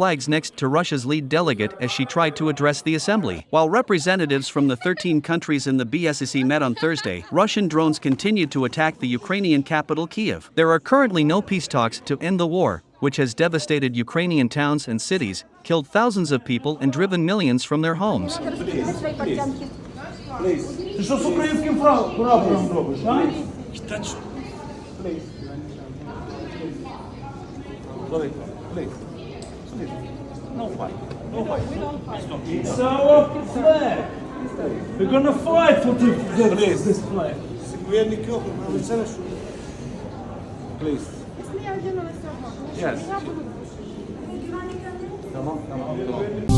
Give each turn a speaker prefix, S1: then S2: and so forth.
S1: flags next to Russia's lead delegate as she tried to address the assembly. While representatives from the 13 countries in the BSEC met on Thursday, Russian drones continued to attack the Ukrainian capital Kiev. There are currently no peace talks to end the war, which has devastated Ukrainian towns and cities, killed thousands of people and driven millions from their homes.
S2: Please. Please. Please. No fight. No fight. It's our flag. We're gonna fight for the, the, this flag. Please. Yes. Tamam, tamam, tamam.